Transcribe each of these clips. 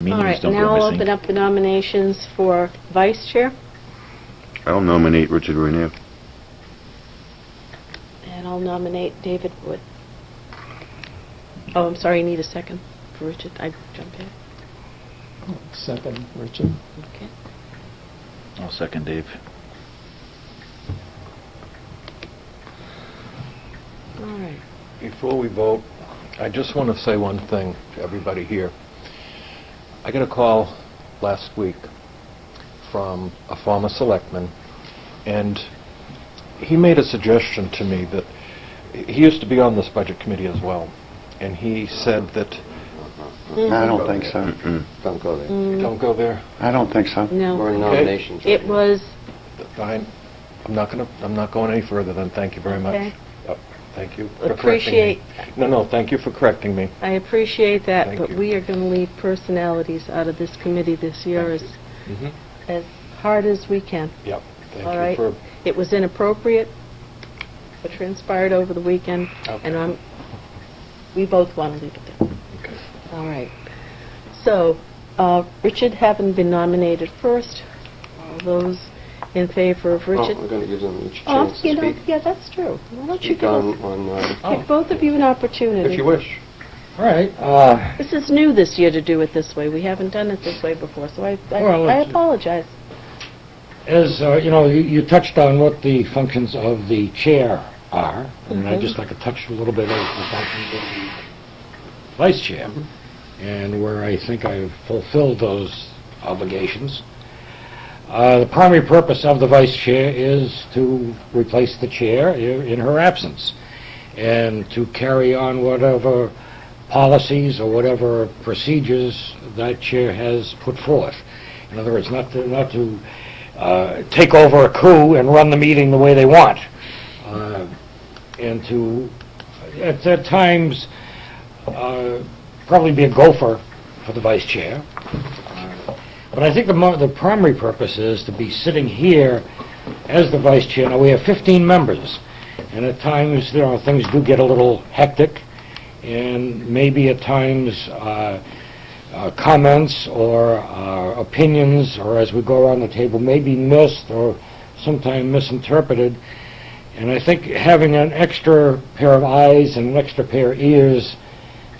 All Meetings right, don't now I'll open up the nominations for vice chair, I'll nominate Richard Renier. and I'll nominate David Wood. Oh, I'm sorry, you need a second for Richard. I jump in. Second, Richard. Okay. I'll second Dave. All right. Before we vote, I just want to say one thing to everybody here. I got a call last week from a former selectman, and he made a suggestion to me that, he used to be on this budget committee as well, and he said that, I don't think so. Don't go there. don't go there, I don't think so. No. We're in nominations. right It now. was, fine, I'm not going to, I'm not going any further then, thank you very much. Okay. Yep, Thank you for correcting me. appreciate, No, no, thank you for correcting me. I appreciate that, Thank but you. we are going to leave personalities out of this committee this year as, Mhm. as hard as we can. Yep, thank All you right. for, It was inappropriate, what transpired over the weekend, and I'm, we both want to leave it there. okay. All right. So, uh, Richard having been nominated first, all those in favor of Oh, Richard? we're going to give them each a Oh, chance to know, speak. yeah, that's true. Why don't you Speak give on, us, on, uh, give both of you an opportunity? if you wish. All right. uh, This is new this year to do it this way. We haven't done it this way before, so I, I Well, I it's- apologize. As, uh, you know, you- you touched on what the functions of the chair are, and I'd just like to touch a little bit of the functions of the vice chair, and where I think I've fulfilled those obligations. Uh, The primary purpose of the vice chair is to replace the chair in her absence, and to carry on whatever policies or whatever procedures that chair has put forth. In other words, not to, not to uh, take over a coup and run the meeting the way they want, uh, and to, at, at times, uh, probably be a gopher for the vice chair. But I think the, the primary purpose is to be sitting here as the vice chair. Now, we have 15 members, and at times, you know, things do get a little hectic, and maybe at times, uh, uh, comments or uh, opinions, or as we go around the table, may be missed or sometimes misinterpreted. And I think having an extra pair of eyes and an extra pair of ears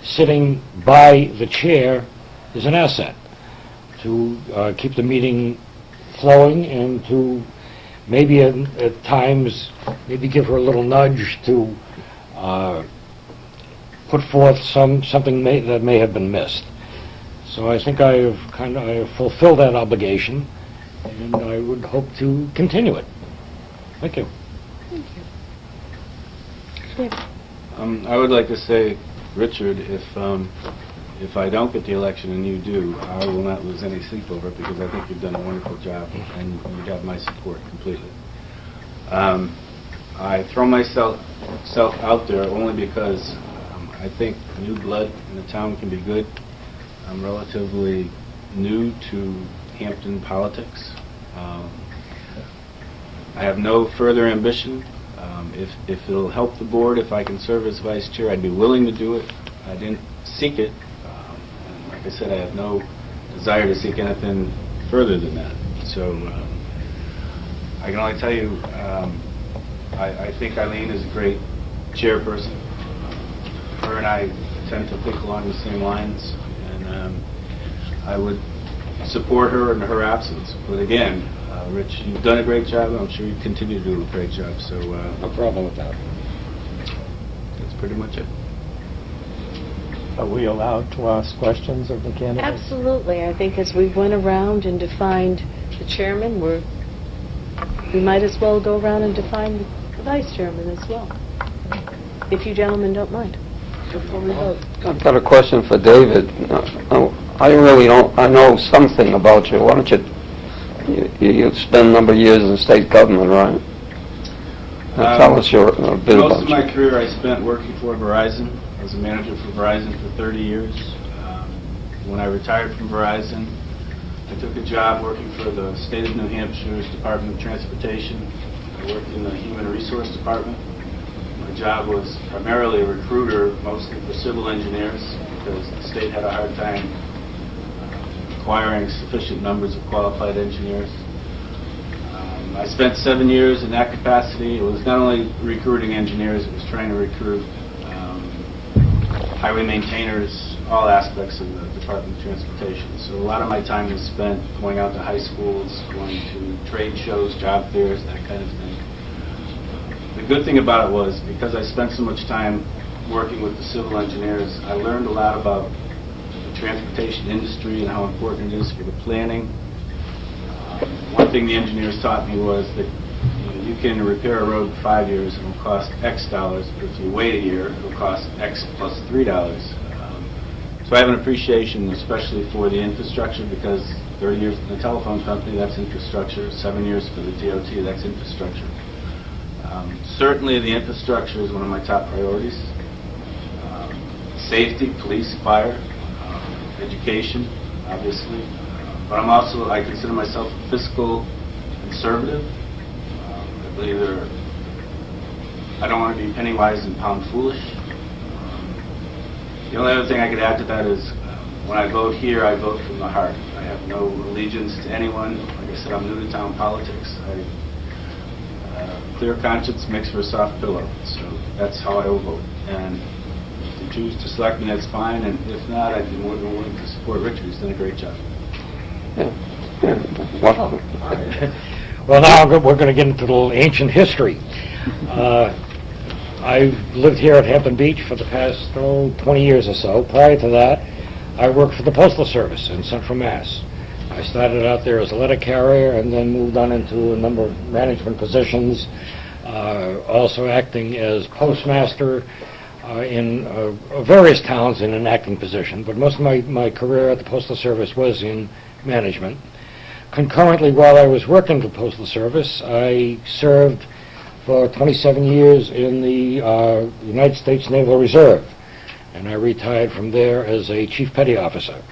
sitting by the chair is an asset to uh, keep the meeting flowing and to maybe at, at times, maybe give her a little nudge to uh, put forth some, something may, that may have been missed. So I think I have kind of, I have fulfilled that obligation, and I would hope to continue it. Thank you. Thank you. Um, I would like to say, Richard, if, um, if I don't get the election and you do, I will not lose any sleep over it because I think you've done a wonderful job and you have my support completely. Um, I throw myself self out there only because um, I think new blood in the town can be good. I'm relatively new to Hampton politics. Um, I have no further ambition. Um, If if it'll help the board, if I can serve as vice chair, I'd be willing to do it. I didn't seek it. Like I said, I have no desire to seek anything further than that. So um, I can only tell you, um, I I think Eileen is a great chairperson. Her and I tend to think along the same lines, and um, I would support her in her absence. But again, uh, Rich, you've done a great job, and I'm sure you continue to do a great job, so uh, No problem with that. that's pretty much it. Are we allowed to ask questions of the candidates? Absolutely. I think as we went around and defined the chairman, we're, we might as well go around and define the vice chairman as well, if you gentlemen don't mind, before we vote. I've got a question for David. Uh, I really don't, I know something about you. Why don't you, you, you spent a number of years in state government, right? Uh, Tell Um, us your, a bit Most about of my you. career I spent working for Verizon. I was a manager for Verizon for 30 years. Um, When I retired from Verizon, I took a job working for the state of New Hampshire's Department of Transportation. I worked in the Human Resource Department. My job was primarily a recruiter, mostly for civil engineers, because the state had a hard time uh, acquiring sufficient numbers of qualified engineers. Um, I spent seven years in that capacity. It was not only recruiting engineers, it was trying to recruit highway maintainers, all aspects of the Department of Transportation. So a lot of my time was spent going out to high schools, going to trade shows, job fairs, that kind of thing. The good thing about it was, because I spent so much time working with the civil engineers, I learned a lot about the transportation industry and how important it is for the planning. Um, One thing the engineers taught me was that can repair a road in five years, and it'll cost X dollars, but if you wait a year, it'll cost X plus three dollars. Um, So I have an appreciation especially for the infrastructure, because 30 years in the telephone company, that's infrastructure, seven years for the DOT, that's infrastructure. Um, Certainly, the infrastructure is one of my top priorities. Um, Safety, police, fire, um, education, obviously. But I'm also, I consider myself a fiscal conservative. Um, I believe there, I don't want to be penny wise and pound foolish. Um, The only other thing I could add to that is, when I vote here, I vote from the heart. I have no allegiance to anyone. Like I said, I'm new to town politics. I uh, clear conscience makes for a soft pillow, so that's how I will vote. And if you choose to select me, that's fine, and if not, I'd be more than willing to support Richard, he's done a great job. Yeah. Yeah. Well, Well, now we're going to get into a little ancient history. Uh, I've lived here at Hampton Beach for the past, oh, 20 years or so. Prior to that, I worked for the Postal Service in Central Mass. I started out there as a letter carrier and then moved on into a number of management positions, uh, also acting as postmaster uh, in uh, various towns in an acting position, but most of my my career at the Postal Service was in management. Concurrently, while I was working for Postal Service, I served for 27 years in the uh, United States Naval Reserve, and I retired from there as a Chief Petty Officer.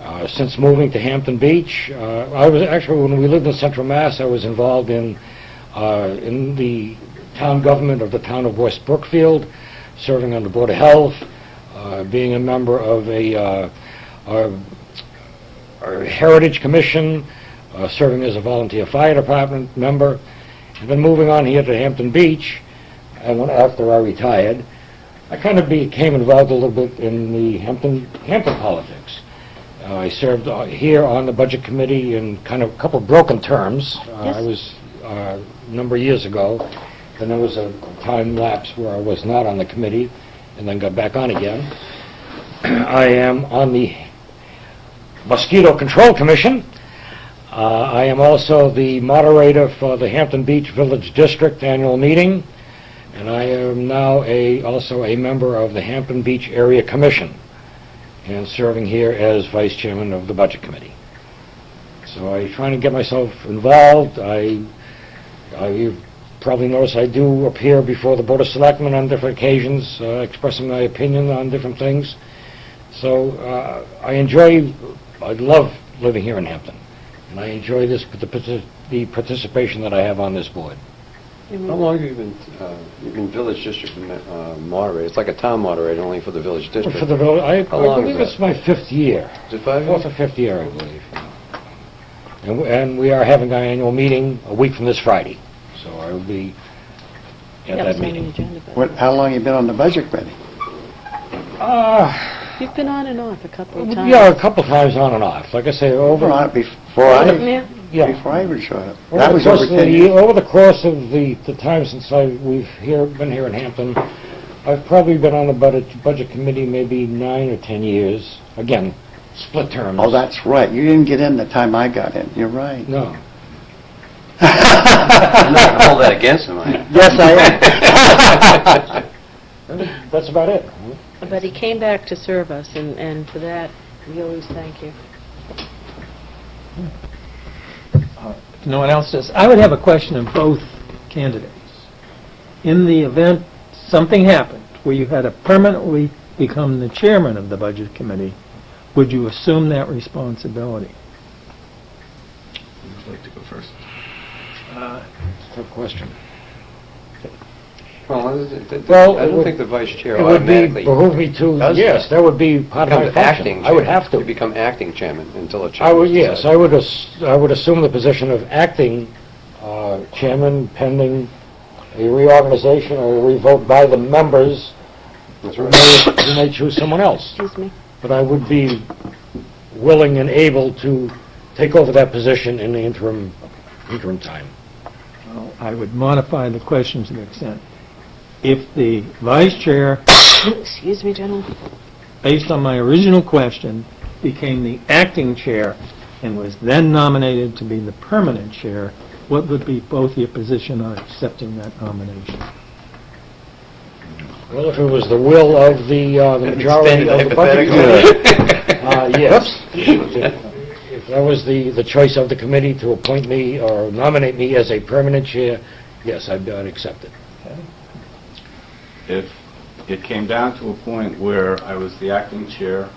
Uh, Since moving to Hampton Beach, uh, I was, actually, when we lived in Central Mass, I was involved in, uh, in the town government of the town of West Brookfield, serving on the Board of Health, uh, being a member of a uh, a- a Heritage Commission, uh, serving as a volunteer fire department member, and then moving on here to Hampton Beach, and when, after I retired, I kind of became involved a little bit in the Hampton, Hampton politics. Uh, I served uh, here on the Budget Committee in kind of a couple of broken terms. Uh, I was, uh, a number of years ago, then there was a time lapse where I was not on the committee, and then got back on again. I am on the Mosquito Control Commission. Uh, I am also the moderator for the Hampton Beach Village District Annual Meeting, and I am now a, also a member of the Hampton Beach Area Commission, and serving here as Vice Chairman of the Budget Committee. So I'm trying to get myself involved. I, I, you probably notice I do appear before the Board of Selectmen on different occasions, uh, expressing my opinion on different things. So uh, I enjoy, I love living here in Hampton, and I enjoy this, the partic- the participation that I have on this board. I mean, How long have you been, uh, you've been village district uh, moderator? It's like a town moderator, only for the village district. For the, vil- I I long believe is it's my fifth year, Is it five fourth years? or fifth year, I believe. And we- And we are having our annual meeting a week from this Friday, so I will be at that that meeting. agenda. What, how long have you been on the budget committee? Uh, You've been on and off a couple of times. Yeah, a couple of times on and off. Like I say, over... Over on before I, Yeah. Yeah. before I even showed up. Over That was over the 10 years. Over the course of the, the time since I, we've here, been here in Hampton, I've probably been on the budget, budget committee maybe nine or 10 years. Again, split terms. Oh, that's right. You didn't get in the time I got in. You're right. No. I'm not going to hold that against him. I- Yes, I am. That's about it. But he came back to serve us, and, and for that, we always thank you. If no one else does, I would have a question of both candidates. In the event something happened where you had to permanently become the chairman of the budget committee, would you assume that responsibility? Would you like to go first? Uh, Tough question. Well, it- it- Well, I it don't would- think the vice chair It would be, automatically behoove me to, does yes, that. that would be part of my becomes function. acting. I would chairman. have to. You become acting chairman until a I chairman would, yes, decides. I would, ass- I would assume the position of acting uh, chairman pending a reorganization or a revote by the members That's who right. may, who may choose someone else. Excuse me. But I would be willing and able to take over that position in the interim, interim time. Well, I would modify the question to the extent, if the vice chair, Excuse me, General. based on my original question, became the acting chair and was then nominated to be the permanent chair, what would be both your position on accepting that nomination? Well, if it was the will of the, uh, the majority of the budget committee, uh, yes. If that was the, the choice of the committee to appoint me or nominate me as a permanent chair, yes, I'd, I'd accept it. If it came down to a point where I was the acting chair,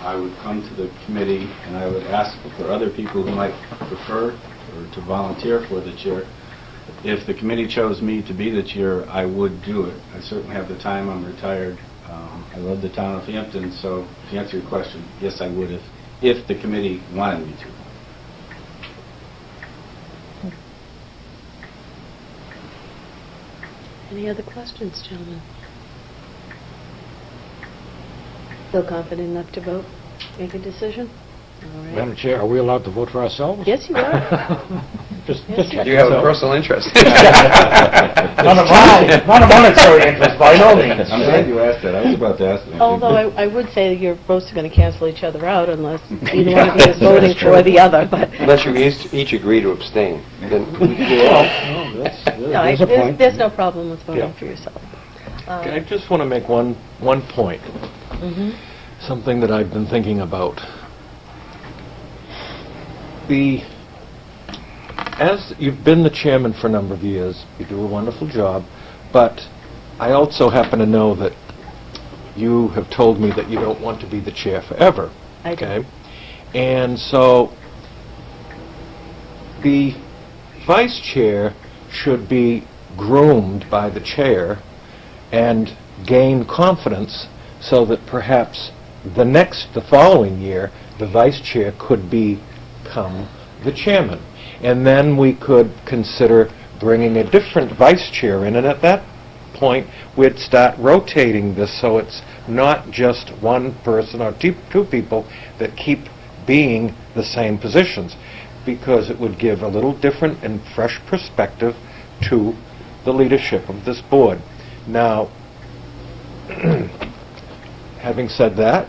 I would come to the committee and I would ask for other people who might prefer or to volunteer for the chair. If the committee chose me to be the chair, I would do it. I certainly have the time, I'm retired. Um, I love the town of Hampton, so to answer your question, yes, I would if, if the committee wanted me to. Any other questions, gentlemen? Feel confident enough to vote, make a decision? All right. Madam Chair, are we allowed to vote for ourselves? Yes, you are. Just, Yes, just you check. You have a personal interest. Not a mon- not a monetary interest, by no means. I'm glad you asked that, I was about to ask that. Although I I would say your votes are both going to cancel each other out unless either one of you is voting for the other, but... Unless you each each agree to abstain, then... Well, no, that's- No, I- There's a there's point. there's no problem with voting Yeah. for yourself. I just want to make one, one point, Mhm. something that I've been thinking about. The, as you've been the chairman for a number of years, you do a wonderful job, but I also happen to know that you have told me that you don't want to be the chair forever. I do. Okay? And so, the vice chair should be groomed by the chair and gain confidence so that perhaps the next, the following year, the vice chair could become the chairman. And then we could consider bringing a different vice chair in, and at that point, we'd start rotating this so it's not just one person or two two people that keep being the same positions, because it would give a little different and fresh perspective to the leadership of this board. Now, having said that,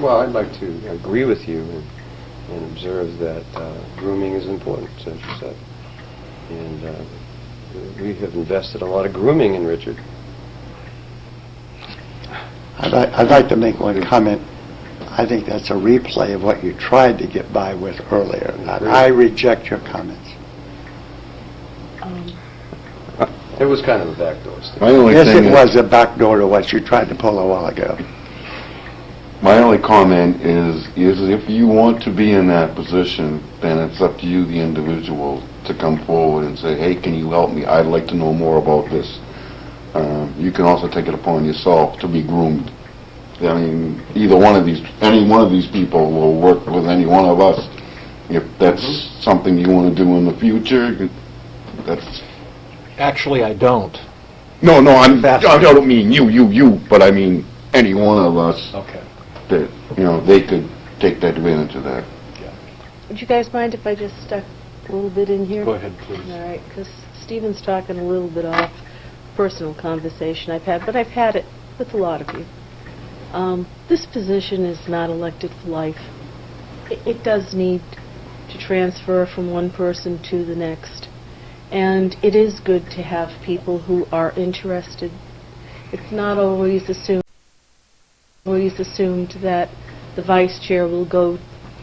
Well, I'd like to agree with you and and observe that uh, grooming is important, as you said. And uh, we have invested a lot of grooming in Richard. I'd like, I'd like to make one comment. I think that's a replay of what you tried to get by with earlier. and I reject your comments. Um, It was kind of a backdoor step. My only Yes, thing it is- was a backdoor to what you tried to pull a while ago. My only comment is, is if you want to be in that position, then it's up to you, the individual, to come forward and say, hey, can you help me? I'd like to know more about this. Um, You can also take it upon yourself to be groomed. I mean, either one of these, any one of these people will work with any one of us. If that's mm-hmm. something you want to do in the future, that's, actually I don't. no, no, I'm, I don't mean you, you, you, but I mean any one of us Okay. that, you know, they could take that advantage of that. Would you guys mind if I just stuck a little bit in here? Go ahead, please. All right, because Stephen's talking a little bit off personal conversation I've had, but I've had it with a lot of you. Um, This position is not elected for life. It- It does need to transfer from one person to the next. And it is good to have people who are interested. It's not always assumed, always assumed that the vice chair will go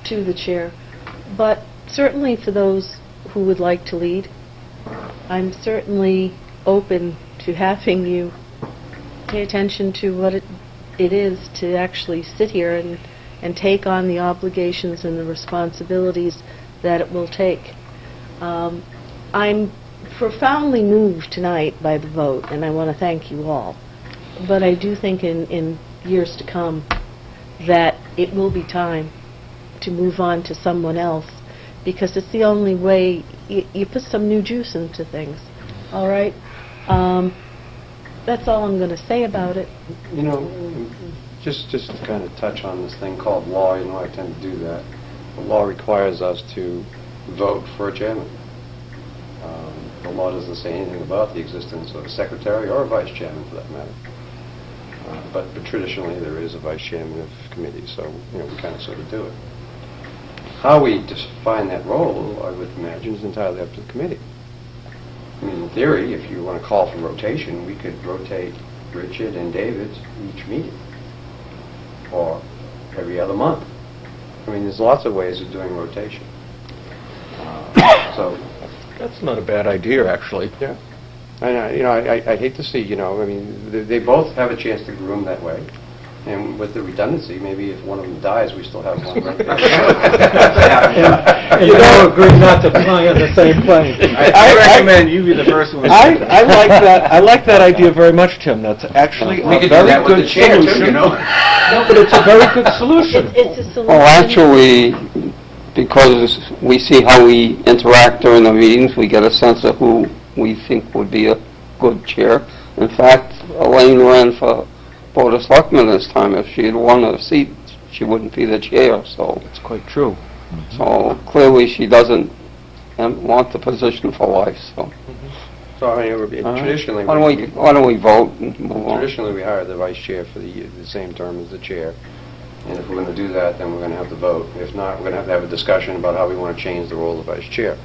to the chair. But certainly for those who would like to lead, I'm certainly open to having you pay attention to what it, it is to actually sit here and, and take on the obligations and the responsibilities that it will take. Um, I'm profoundly moved tonight by the vote, and I want to thank you all. But I do think in, in years to come, that it will be time to move on to someone else, because it's the only way, you, put some new juice into things, all right? Um, That's all I'm going to say about it. You know, just, just to kind of touch on this thing called law, you know, I tend to do that. The law requires us to vote for a chairman. Um, The law doesn't say anything about the existence of a secretary or a vice chairman, for that matter. Uh, But but traditionally, there is a vice chairman of committees, so, you know, we kind of sort of do it. How we define that role, I would imagine, is entirely up to the committee. I mean, in theory, if you want to call for rotation, we could rotate Richard and David each meeting, or every other month. I mean, there's lots of ways of doing rotation. Uh, So, That's not a bad idea, actually. yeah. And, I- you know, I I- I hate to see, you know, I mean, they- they both have a chance to groom that way. And with the redundancy, maybe if one of them dies, we still have one right there. And you all agree not to fly on the same plane. I recommend you be the first one. I, I like that, I like that idea very much, Tim. That's actually We a could do very that with good the chair, too, solution. you know? No, but it's a very good solution. It's it's a solution. Well, actually, because we see how we interact during the meetings, we get a sense of who we think would be a good chair. In fact, Elaine ran for Board of Selectmen this time. If she had won a seat, she wouldn't be the chair, so, It's quite true. so clearly she doesn't um, want the position for life, so. So, I mean, it would be All right. traditionally... Why don't we, why don't we vote and move on? Traditionally, we hire the vice chair for the, the same term as the chair. And if we're going to do that, then we're going to have to vote. If not, we're going to have to have a discussion about how we want to change the role of the vice chair.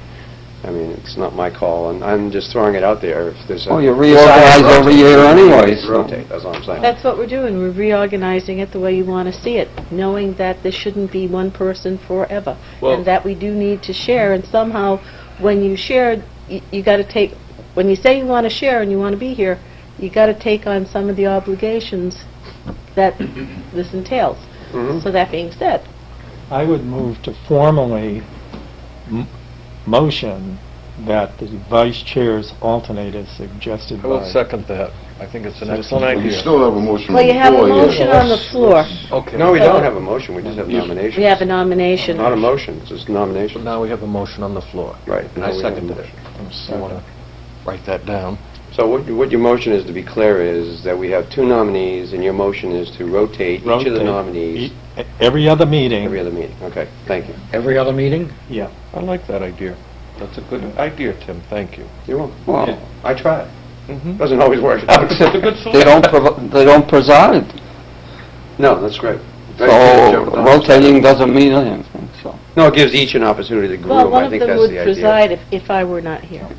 I mean, it's not my call, and I'm just throwing it out there. If there's a... You reorganize every year anyway, so- Rotate, that's all I'm saying. That's what we're doing, we're reorganizing it the way you want to see it, knowing that this shouldn't be one person forever, Well- and that we do need to share, and somehow, when you share, y- you got to take, when you say you want to share and you want to be here, you got to take on some of the obligations that this entails. Mhm. So that being said, I would move to formally m- motion that the vice chair's alternate as suggested I will by... second that. I think it's an Citizens. excellent Well, You idea. still have a motion well, you have a before you. motion on the floor, Okay. No, we don't have a motion, we just have nominations. we have a nomination. Not a motion, it's just nomination. Now we have a motion on the floor. Right. And now I we have a seconded it. motion. You want to write that down? So what, what your motion is, to be clear, is that we have two nominees, and your motion is to rotate each of the Rotate. nominees E- Every other meeting. every other meeting. Okay, thank you. Every other meeting? Yeah. I like that idea. That's a good idea, Tim, thank you. You're welcome. Well, I tried. Mhm. Doesn't always work out. It's a good they don't, provi- they don't preside, No, that's great. so Very good, Joe. rotating doesn't mean anything, so. No, it gives each an opportunity to grow. Well, one I of think them that's would the idea. preside if, if I were not here.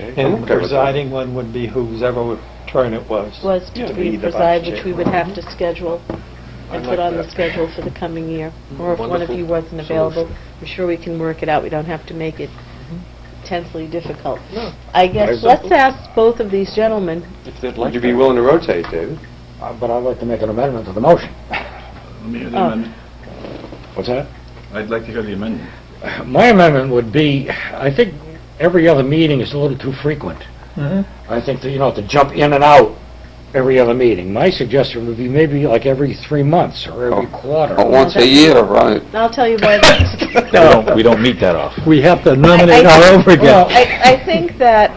Okay. Okay. And okay with that. presiding one would be whose ever turn it was. was Yeah, to to be be the vice preside, which chair. we would have mm-hmm. to schedule and I put like on the that. schedule for the coming year. Mm-hmm. Or if one of Wonderful you wasn't available, solution. I'm sure we can work it out. We don't have to make it mm-hmm. intensely difficult. No. I guess, Very let's simple. ask both of these gentlemen, If they'd Would like you be that. willing to rotate, David? Uh, But I'd like to make an amendment to the motion. Let me hear the Oh. amendment. What's that? I'd like to hear the amendment. My amendment would be, I think every other meeting is a little too frequent. Mhm. I think that, you know, to jump in and out every other meeting. My suggestion would be maybe like every three months or every quarter. But once a year, right? I'll tell you why that's... We don't, we don't meet that often. We have to nominate I- all over Well, again. I, I think that,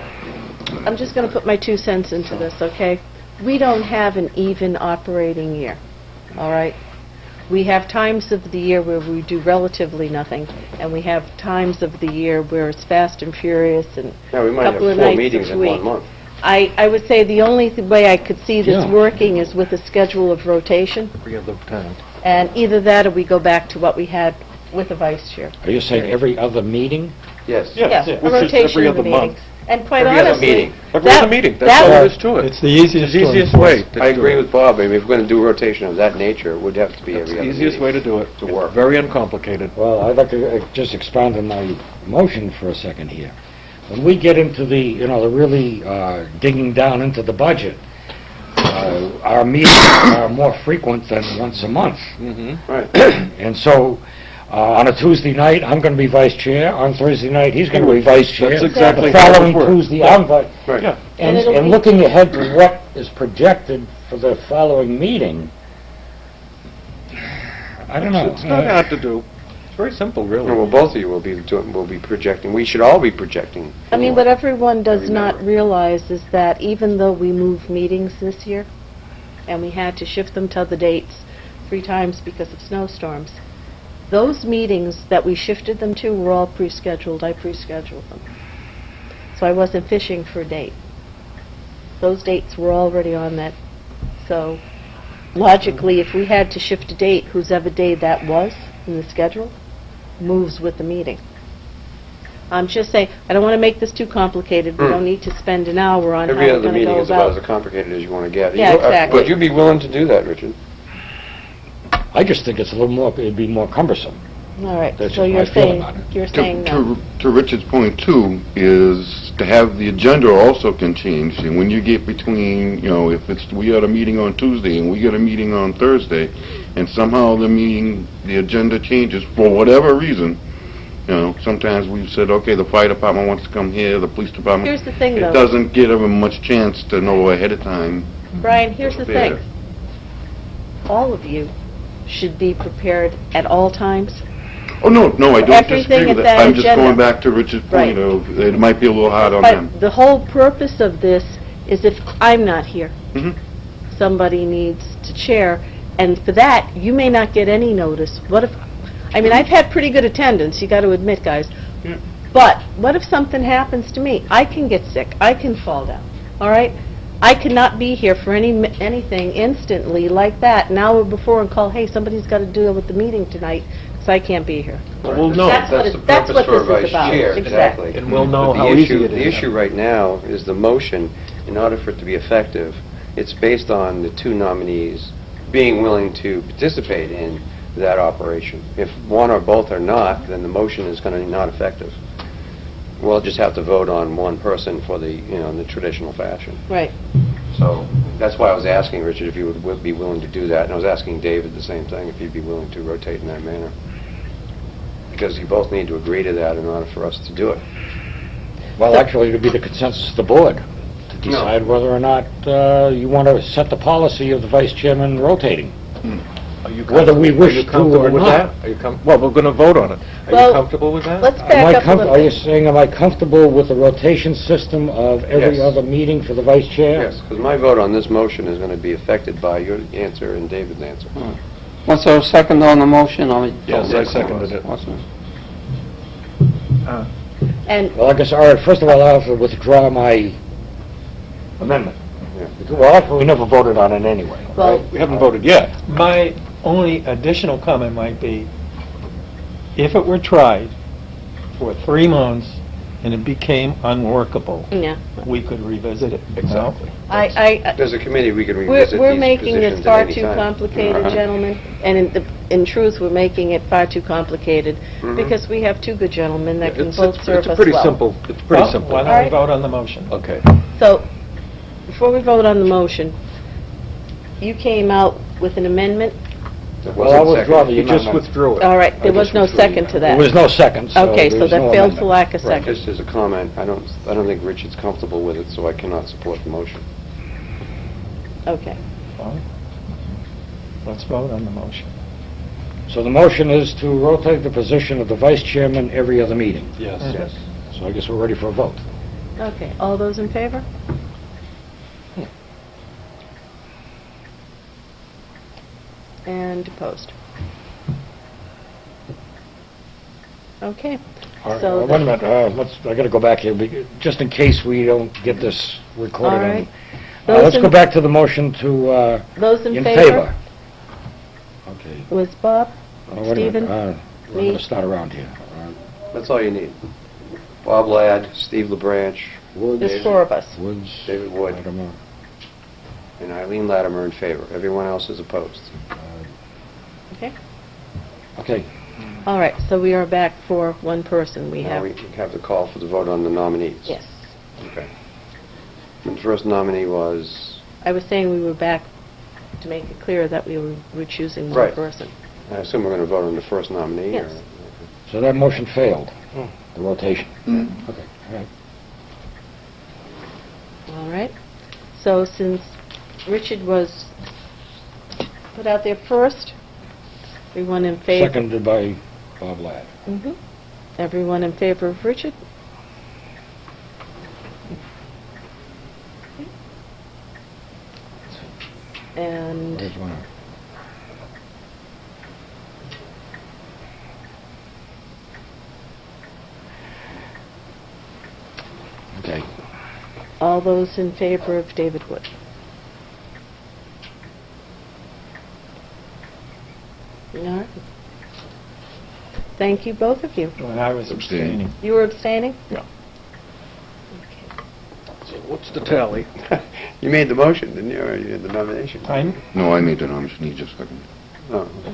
I'm just going to put my two cents into this, okay? We don't have an even operating year, all right? We have times of the year where we do relatively nothing, and we have times of the year where it's fast and furious and No, we might have Couple of four nights meetings each in week. one month. I, I would say the only th- way I could see this Yeah. working is with a schedule of rotation, Every other time. and either that or we go back to what we had with the vice chair. Are you saying every other meeting? Yes. Yes, yeah, a which is rotation every of the other month. Meetings. And quite Every other honestly... meeting. Every that- other meeting, that- that's all there is to it. It's the easiest It's the to easiest enforce. way. to I do agree it. with Bob. I mean, if we're going to do rotation of that nature, it would have to be It's every the other easiest way to do it. To It's work. Very uncomplicated. Well, I'd like to uh, just expound on my motion for a second here. When we get into the, you know, the really uh, digging down into the budget, uh, our meetings are more frequent than once a month. Mm-hmm. Right. And so, Uh, On a Tuesday night, I'm going to be vice chair. On Thursday night, he's going to be vice chair. That's exactly The how it following works. Tuesday, I'm vice. Right. And, And it'll and be- looking ahead to what is projected for the following meeting, I don't know. It's not Uh, hard to do. It's very simple, really. Well, both of you will be doing, will be projecting, we should all be projecting. I mean, what everyone does Every not member. realize is that even though we moved meetings this year, and we had to shift them to other dates three times because of snowstorms, those meetings that we shifted them to were all pre-scheduled. I pre-scheduled them. So I wasn't fishing for a date. Those dates were already on that. So logically, if we had to shift a date, whose ever day that was in the schedule, moves with the meeting. I'm just saying, I don't want to make this too complicated. We Hmm. don't need to spend an hour on how Every we're other going to meeting go is about as complicated as you want to get. Yeah, You- uh, exactly. Would you be willing to do that, Richard? I just think it's a little more, it'd be more cumbersome. All right, That's so just you're my feeling saying, on it. you're To, saying no. to, to Richard's point too, is to have the agenda also can change, and when you get between, you know, if it's, we had a meeting on Tuesday and we get a meeting on Thursday, and somehow the meeting, the agenda changes for whatever reason, you know, sometimes we've said, okay, the fire department wants to come here, the police department. Here's the thing, It though. doesn't give them much chance to know ahead of time. Brian, here's the thing. All of you should be prepared at all times. Oh, no, no, I don't Everything disagree with at that. that I'm just agenda. going back to Richard's point Right. of, it might be a little hard on them. But the whole purpose of this is if I'm not here, Mhm. somebody needs to chair, and for that, you may not get any notice. What if, I mean, I've had pretty good attendance, you got to admit, guys. Yeah. But what if something happens to me? I can get sick, I can fall down, all right? I cannot be here for any, anything instantly like that, an hour before and call, hey, somebody's got to deal with the meeting tonight, because I can't be here. Well, no, That's what That's it- the that's what for this a is vice about. chair, Exactly. exactly. And we'll know But the how issue- easy it The is. issue right now is the motion, in order for it to be effective, it's based on the two nominees being willing to participate in that operation. If one or both are not, then the motion is going to be not effective. We'll just have to vote on one person for the, you know, in the traditional fashion. Right. So that's why I was asking Richard if you would- would be willing to do that, and I was asking David the same thing, if he'd be willing to rotate in that manner. Because you both need to agree to that in order for us to do it. Well, actually, it'd be the consensus of the board to decide whether or not uh, you want to set the policy of the vice chairman rotating. Are you Whether we comfortable- wish are you to comfortable or with not. that? Are you com, well, we're going to vote on it. Are Well, you comfortable with that? Let's Am I back up a comf- little Are you bit. saying, am I comfortable with the rotation system of every Yes. other meeting for the vice chair? Yes, because my vote on this motion is going to be affected by your answer and David's answer. Hmm. Was there a second on the motion? I mean- Yes, I seconded it. Awesome. Uh, and Well, I guess, all right, first of all, I'll have to withdraw my amendment. Yeah. Well, actually, we never voted on it anyway. Well- right? We haven't voted yet. My only additional comment might be, if it were tried for three months and it became unworkable, Yeah, we could revisit it. Exactly. I, I, As a committee, we could we're, revisit we're these making this positions far any too time. complicated, Uh-huh. gentlemen, and in, the- in truth, we're making it far too complicated, Mhm. because we have two good gentlemen that can It's, both it's serve it's us a pretty well. simple, it's pretty Well, simple. Why don't Alright. we vote on the motion? Okay. So, before we vote on the motion, you came out with an amendment? It Well, I wasn't withdraw seconded. the You just amendment. withdrew it. All right, there I was just no withdrew the second to that. There was no second, so Okay, so there's that no failed amendment. for lack of Right, second. just as a comment, I don't, I don't think Richard's comfortable with it, so I cannot support the motion. Okay. Fine. Let's vote on the motion. So the motion is to rotate the position of the vice chairman every other meeting. Yes. Yes. So I guess we're ready for a vote. Okay, all those in favor? And opposed? Okay. All right, So uh, wait a minute, uh, let's, I gotta go back here, be- just in case we don't get this recorded. All on- right. Uh, Those Let's in- go back to the motion to, uh, Those in in favor? favor. Okay. Was Bob? Uh, wait a minute, Stephen? uh, I'm Me? gonna start around here. Uh, That's all you need. Bob Ladd, Steve LeBranch, There's four of us. Woods. David Wood, Latimer, and Eileen Latimer in favor. Everyone else is opposed. Okay. Okay, All right, so we are back for one person. We Now have, we have the call for the vote on the nominees. yes. Okay. And the first nominee was, I was saying we were back to make it clear that we were were choosing one Right. person. I assume we're going to vote on the first nominee? or- Yes. So that motion failed, hmm. the rotation. Hmm. Okay, all right. All right. So since Richard was put out there first, everyone in favor? Seconded by Bob Ladd. Mhm. Everyone in favor of Richard? And one? Okay. all those in favor of David Wood? All right. Thank you, both of you. When I was Abstaining. abstaining. You were abstaining? Yeah. Okay. So what's the tally? You made the motion, didn't you, or you did the nomination? I'm, No, I made the nomination, he just seconded. No. Oh.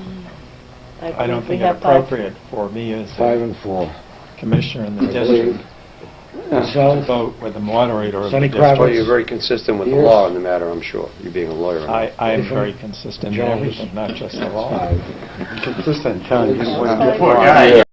Mm. I don't believe we think it have five. appropriate for me as Five a and four. commissioner in the I believe. district to So, vote with the moderator of the Sonny district. Well, you're very consistent with the law in the matter, I'm sure, you being a lawyer. I, I am very consistent in everything, not just the law. five. Consistent, telling you what Five. you want.